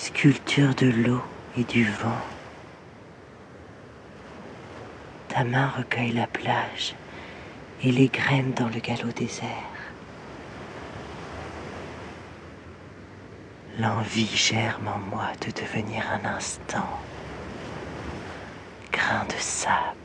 sculpture de l'eau et du vent. Ta main recueille la plage et les graines dans le galop désert. L'envie germe en moi de devenir un instant grain de sable.